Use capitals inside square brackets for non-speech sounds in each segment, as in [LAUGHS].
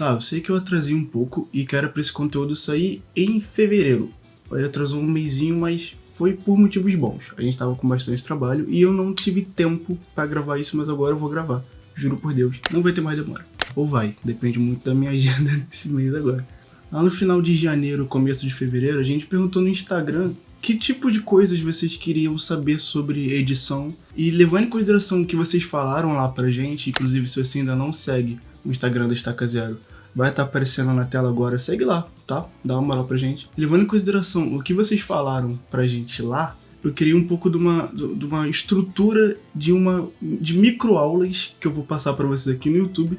Tá, eu sei que eu atrasei um pouco e quero para esse conteúdo sair em fevereiro. Ele atrasou um mêsinho, mas foi por motivos bons. A gente tava com bastante trabalho e eu não tive tempo para gravar isso, mas agora eu vou gravar. Juro por Deus, não vai ter mais demora. Ou vai, depende muito da minha [LAUGHS] agenda nesse mês agora. Lá no final de janeiro, começo de fevereiro, a gente perguntou no Instagram que tipo de coisas vocês queriam saber sobre edição e levando em consideração o que vocês falaram lá pra gente, inclusive se você ainda não segue o Instagram da Estaca Zero, vai estar tá aparecendo na tela agora, segue lá, tá? Dá uma moral pra gente. Levando em consideração o que vocês falaram pra gente lá, eu queria um pouco de uma, de uma estrutura de uma de microaulas que eu vou passar para vocês aqui no YouTube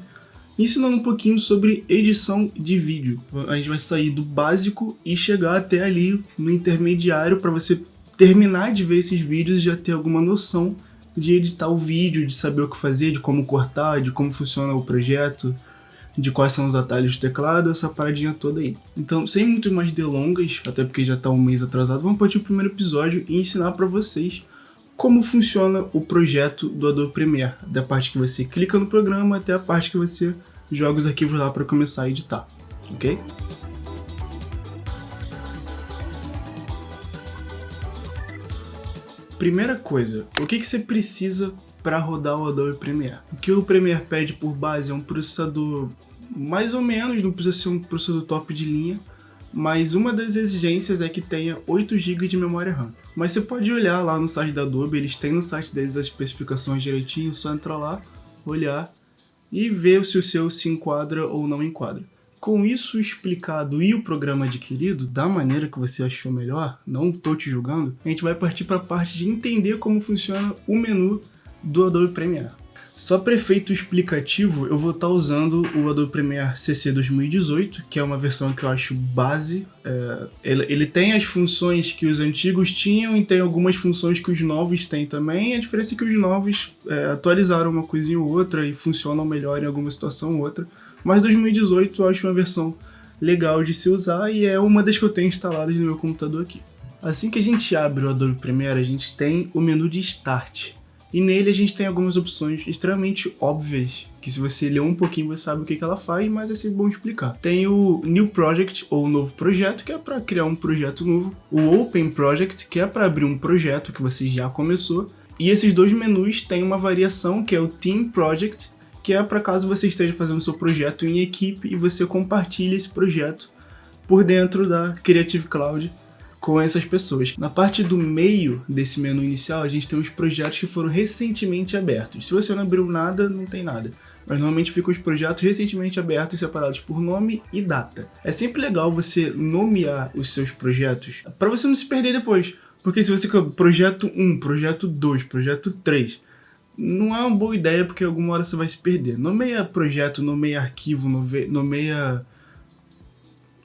ensinando um pouquinho sobre edição de vídeo. A gente vai sair do básico e chegar até ali no intermediário para você terminar de ver esses vídeos e já ter alguma noção de editar o vídeo, de saber o que fazer, de como cortar, de como funciona o projeto, de quais são os atalhos do teclado, essa paradinha toda aí. Então, sem muito mais delongas, até porque já está um mês atrasado, vamos partir o primeiro episódio e ensinar para vocês como funciona o projeto do Adobe Premiere, da parte que você clica no programa até a parte que você joga os arquivos lá para começar a editar, ok? Primeira coisa, o que, que você precisa para rodar o Adobe Premiere? O que o Premiere pede por base é um processador mais ou menos, não precisa ser um processador top de linha, mas uma das exigências é que tenha 8 GB de memória RAM. Mas você pode olhar lá no site da Adobe, eles têm no site deles as especificações direitinho, só entrar lá, olhar e ver se o seu se enquadra ou não enquadra. Com isso explicado e o programa adquirido, da maneira que você achou melhor, não estou te julgando, a gente vai partir para a parte de entender como funciona o menu do Adobe Premiere. Só para efeito explicativo, eu vou estar tá usando o Adobe Premiere CC 2018, que é uma versão que eu acho base. É, ele, ele, tem as funções que os antigos tinham e tem algumas funções que os novos têm também. A diferença é que os novos é, atualizaram uma coisinha ou outra e funcionam melhor em alguma situação ou outra. Mas 2018 eu acho uma versão legal de se usar e é uma das que eu tenho instaladas no meu computador aqui. Assim que a gente abre o Adobe Premiere, a gente tem o menu de Start. E nele a gente tem algumas opções extremamente óbvias, que se você ler um pouquinho você sabe o que, que ela faz, mas é sempre bom explicar. Tem o New Project, ou Novo Projeto, que é para criar um projeto novo. O Open Project, que é para abrir um projeto que você já começou. E esses dois menus têm uma variação, que é o Team Project, que é para caso você esteja fazendo seu projeto em equipe e você compartilha esse projeto por dentro da Creative Cloud com essas pessoas. Na parte do meio desse menu inicial, a gente tem os projetos que foram recentemente abertos. Se você não abriu nada, não tem nada. Mas normalmente ficam os projetos recentemente abertos separados por nome e data. É sempre legal você nomear os seus projetos para você não se perder depois. Porque se você projeto 1, projeto 2, projeto 3, não é uma boa ideia porque alguma hora você vai se perder. Nomeia projeto, nomeia arquivo, nomeia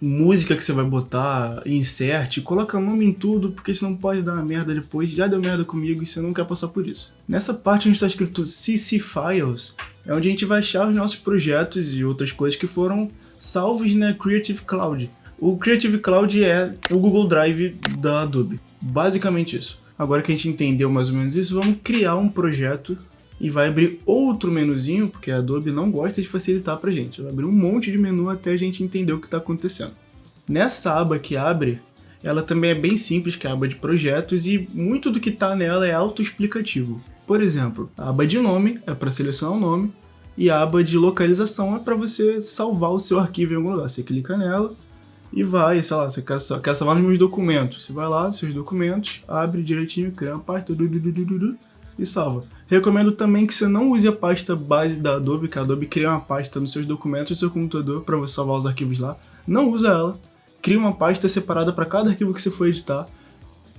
música que você vai botar, insert, coloca nome em tudo, porque senão pode dar uma merda depois. Já deu merda comigo e você não quer passar por isso. Nessa parte onde está escrito CC Files, é onde a gente vai achar os nossos projetos e outras coisas que foram salvos na Creative Cloud. O Creative Cloud é o Google Drive da Adobe. Basicamente isso. Agora que a gente entendeu mais ou menos isso, vamos criar um projeto e vai abrir outro menuzinho, porque a Adobe não gosta de facilitar pra gente. Vai abrir um monte de menu até a gente entender o que está acontecendo. Nessa aba que abre, ela também é bem simples, que é a aba de projetos, e muito do que está nela é autoexplicativo. Por exemplo, a aba de nome é para selecionar o nome, e a aba de localização é para você salvar o seu arquivo em algum lugar. Você clica nela e vai, sei lá, você quer, quer salvar nos meus documentos. Você vai lá, seus documentos, abre direitinho, cria uma pasta, e salva. Recomendo também que você não use a pasta base da Adobe, que a Adobe cria uma pasta nos seus documentos do seu computador para você salvar os arquivos lá. Não usa ela. Cria uma pasta separada para cada arquivo que você for editar,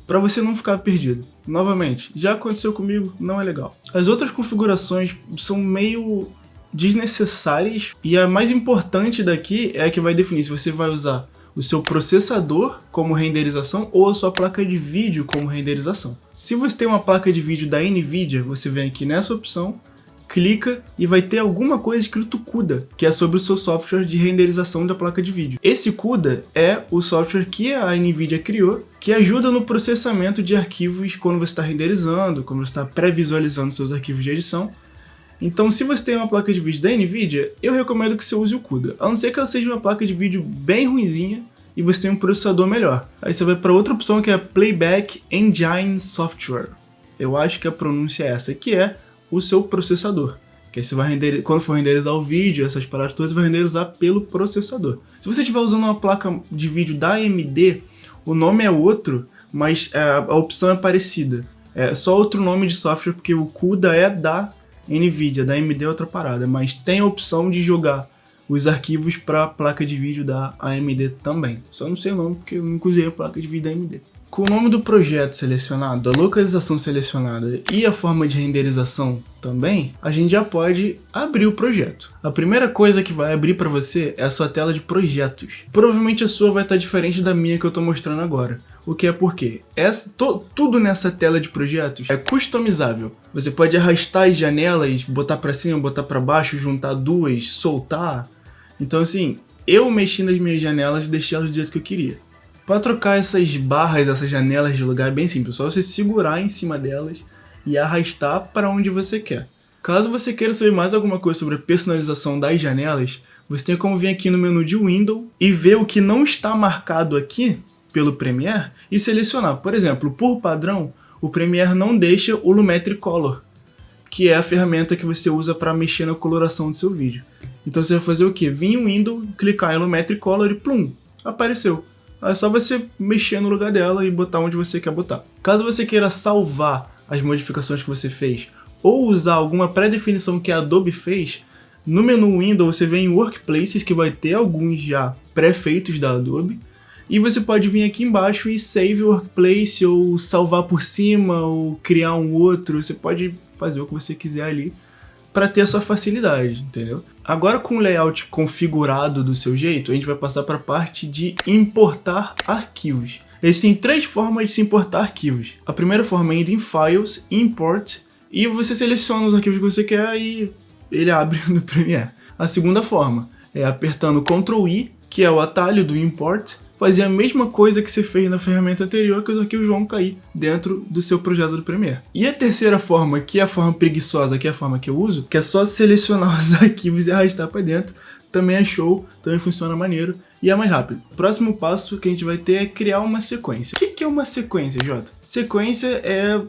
para você não ficar perdido. Novamente, já aconteceu comigo, não é legal. As outras configurações são meio desnecessárias e a mais importante daqui é a que vai definir se você vai usar o seu processador como renderização ou a sua placa de vídeo como renderização. Se você tem uma placa de vídeo da NVIDIA, você vem aqui nessa opção, clica e vai ter alguma coisa escrito CUDA, que é sobre o seu software de renderização da placa de vídeo. Esse CUDA é o software que a NVIDIA criou, que ajuda no processamento de arquivos quando você está renderizando, quando você está pré-visualizando seus arquivos de edição, Então, se você tem uma placa de vídeo da NVIDIA, eu recomendo que você use o CUDA. A não ser que ela seja uma placa de vídeo bem ruinzinha e você tem um processador melhor. Aí você vai para outra opção que é Playback Engine Software. Eu acho que a pronúncia é essa, que é o seu processador. Que aí você vai render, quando for renderizar o vídeo, essas paradas todas, vai renderizar pelo processador. Se você estiver usando uma placa de vídeo da AMD, o nome é outro, mas é, a opção é parecida. É só outro nome de software, porque o CUDA é da NVIDIA, da AMD é outra parada, mas tem a opção de jogar os arquivos para a placa de vídeo da AMD também. Só não sei o nome porque eu nunca usei a placa de vídeo da AMD. Com o nome do projeto selecionado, a localização selecionada e a forma de renderização também, a gente já pode abrir o projeto. A primeira coisa que vai abrir para você é a sua tela de projetos. Provavelmente a sua vai estar diferente da minha que eu estou mostrando agora. O que é porque essa, to, tudo nessa tela de projetos é customizável. Você pode arrastar as janelas, botar para cima, botar para baixo, juntar duas, soltar. Então assim, eu mexi nas minhas janelas e deixei elas do jeito que eu queria. Para trocar essas barras, essas janelas de lugar é bem simples, só você segurar em cima delas e arrastar para onde você quer. Caso você queira saber mais alguma coisa sobre a personalização das janelas, você tem como vir aqui no menu de Windows e ver o que não está marcado aqui pelo Premiere e selecionar. Por exemplo, por padrão, o Premiere não deixa o Lumetri Color, que é a ferramenta que você usa para mexer na coloração do seu vídeo. Então você vai fazer o que? Vir em Windows, clicar em Lumetri Color e plum, apareceu. É só você mexer no lugar dela e botar onde você quer botar. Caso você queira salvar as modificações que você fez ou usar alguma pré-definição que a Adobe fez, no menu Windows você vem em Workplaces, que vai ter alguns já pré-feitos da Adobe, e você pode vir aqui embaixo e save workplace, ou salvar por cima, ou criar um outro. Você pode fazer o que você quiser ali para ter a sua facilidade, entendeu? Agora com o layout configurado do seu jeito, a gente vai passar para a parte de importar arquivos. Existem três formas de se importar arquivos. A primeira forma é indo em Files, Import, e você seleciona os arquivos que você quer e ele abre [LAUGHS] no Premiere. A segunda forma é apertando Ctrl I, que é o atalho do Import, fazer a mesma coisa que você fez na ferramenta anterior que os arquivos vão cair dentro do seu projeto do Premiere. E a terceira forma, que é a forma preguiçosa, que é a forma que eu uso, que é só selecionar [LAUGHS] os arquivos e arrastar para dentro, também é show, também funciona maneiro e é mais rápido. O próximo passo que a gente vai ter é criar uma sequência. O que é uma sequência, Jota? Sequência é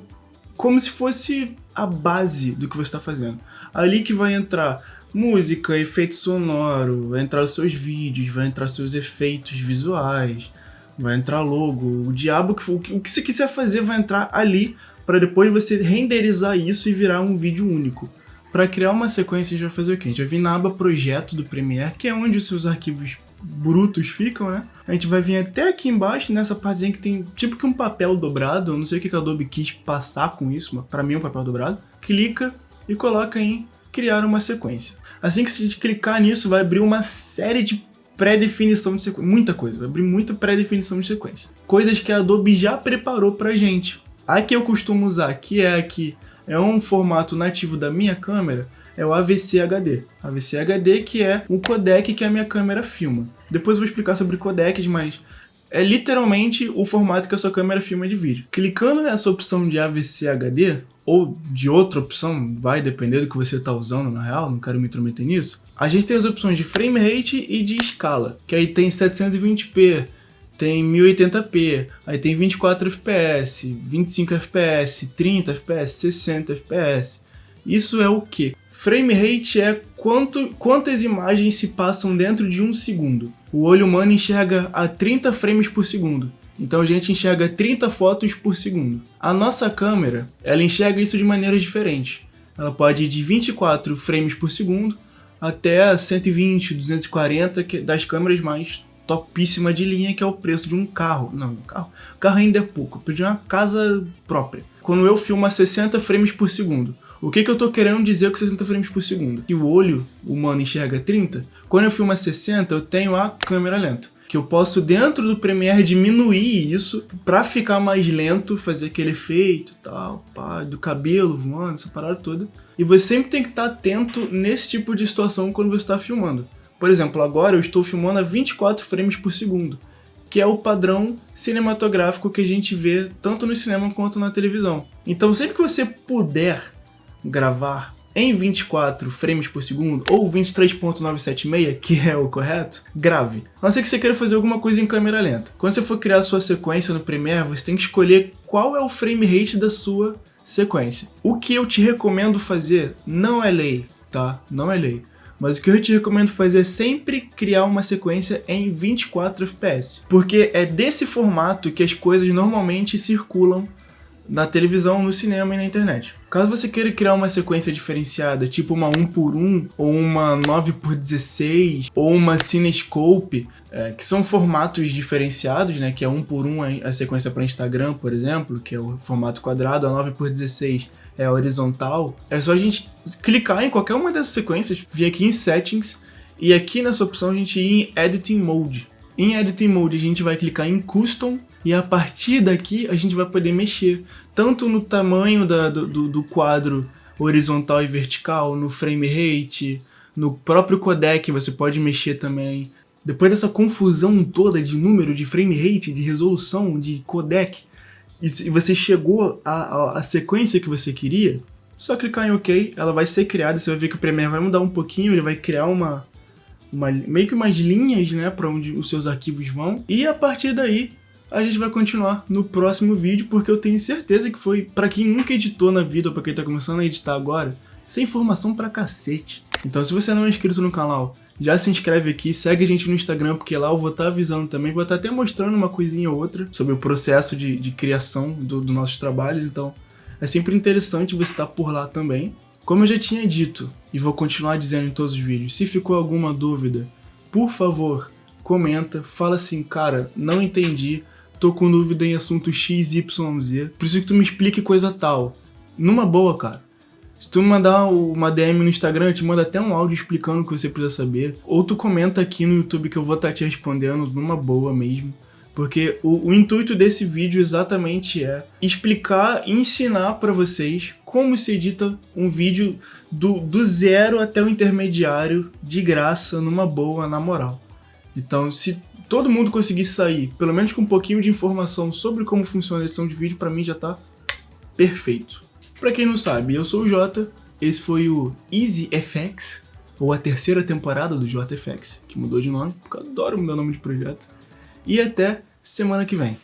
como se fosse a base do que você está fazendo. Ali que vai entrar música, efeito sonoro, vai entrar os seus vídeos, vai entrar seus efeitos visuais, vai entrar logo, o diabo que for, o que você quiser fazer vai entrar ali para depois você renderizar isso e virar um vídeo único. Para criar uma sequência, a gente vai fazer o quê? A gente vai vir na aba projeto do Premiere, que é onde os seus arquivos brutos ficam, né? A gente vai vir até aqui embaixo, nessa partezinha que tem tipo que um papel dobrado, eu não sei o que a Adobe quis passar com isso, mas para mim é um papel dobrado. Clica e coloca em criar uma sequência. Assim que a gente clicar nisso, vai abrir uma série de pré-definição de sequência. Muita coisa, vai abrir muita pré-definição de sequência. Coisas que a Adobe já preparou pra gente. A que eu costumo usar, que é aqui, é um formato nativo da minha câmera, é o AVC HD. AVC HD que é o codec que a minha câmera filma. Depois eu vou explicar sobre codecs, mas é literalmente o formato que a sua câmera filma de vídeo. Clicando nessa opção de AVC HD, ou de outra opção, vai depender do que você está usando na real, não quero me intrometer nisso. A gente tem as opções de frame rate e de escala, que aí tem 720p, tem 1080p, aí tem 24 fps, 25 fps, 30 fps, 60 fps. Isso é o que? Frame rate é quanto, quantas imagens se passam dentro de um segundo. O olho humano enxerga a 30 frames por segundo. Então a gente enxerga 30 fotos por segundo. A nossa câmera, ela enxerga isso de maneiras diferentes. Ela pode ir de 24 frames por segundo até 120, 240 que, das câmeras mais topíssima de linha, que é o preço de um carro. Não, um carro. O carro ainda é pouco, eu pedi uma casa própria. Quando eu filmo a 60 frames por segundo, o que, que eu tô querendo dizer com 60 frames por segundo? Que o olho humano enxerga 30, quando eu filmo a 60, eu tenho a câmera lenta que eu posso dentro do Premiere diminuir isso para ficar mais lento, fazer aquele efeito tal, pá, do cabelo voando, essa parada toda. E você sempre tem que estar atento nesse tipo de situação quando você está filmando. Por exemplo, agora eu estou filmando a 24 frames por segundo, que é o padrão cinematográfico que a gente vê tanto no cinema quanto na televisão. Então sempre que você puder gravar em 24 frames por segundo ou 23.976, que é o correto, grave. A não ser que você queira fazer alguma coisa em câmera lenta. Quando você for criar sua sequência no Premiere, você tem que escolher qual é o frame rate da sua sequência. O que eu te recomendo fazer não é lei, tá? Não é lei. Mas o que eu te recomendo fazer é sempre criar uma sequência em 24 fps, porque é desse formato que as coisas normalmente circulam na televisão, no cinema e na internet. Caso você queira criar uma sequência diferenciada, tipo uma 1x1, ou uma 9x16, ou uma Cinescope, é, que são formatos diferenciados, né, que é 1x1 a sequência para Instagram, por exemplo, que é o formato quadrado, a 9x16 é horizontal, é só a gente clicar em qualquer uma dessas sequências, vir aqui em Settings, e aqui nessa opção a gente ir em Editing Mode. Em Editing Mode a gente vai clicar em Custom, e a partir daqui a gente vai poder mexer tanto no tamanho da, do, do quadro horizontal e vertical, no frame rate, no próprio codec você pode mexer também. Depois dessa confusão toda de número, de frame rate, de resolução, de codec, e você chegou à, à sequência que você queria, só clicar em OK, ela vai ser criada, você vai ver que o Premiere vai mudar um pouquinho, ele vai criar uma, uma meio que umas linhas, né, para onde os seus arquivos vão, e a partir daí a gente vai continuar no próximo vídeo, porque eu tenho certeza que foi, para quem nunca editou na vida ou pra quem tá começando a editar agora, sem informação pra cacete. Então se você não é inscrito no canal, já se inscreve aqui, segue a gente no Instagram, porque lá eu vou estar tá avisando também, vou estar tá até mostrando uma coisinha ou outra sobre o processo de, de criação dos do nossos trabalhos, então é sempre interessante você estar por lá também. Como eu já tinha dito, e vou continuar dizendo em todos os vídeos, se ficou alguma dúvida, por favor, comenta, fala assim, cara, não entendi, tô com dúvida em assunto XYZ, preciso que tu me explique coisa tal. Numa boa, cara. Se tu mandar uma DM no Instagram, eu te mando até um áudio explicando o que você precisa saber. Ou tu comenta aqui no YouTube que eu vou estar tá te respondendo numa boa mesmo. Porque o, o intuito desse vídeo exatamente é explicar e ensinar para vocês como se edita um vídeo do, do zero até o intermediário, de graça, numa boa, na moral. Então, se todo mundo conseguisse sair, pelo menos com um pouquinho de informação sobre como funciona a edição de vídeo, pra mim já tá perfeito. Pra quem não sabe, eu sou o Jota, esse foi o Easy FX, ou a terceira temporada do JFX, que mudou de nome, porque eu adoro mudar nome de projeto. E até semana que vem.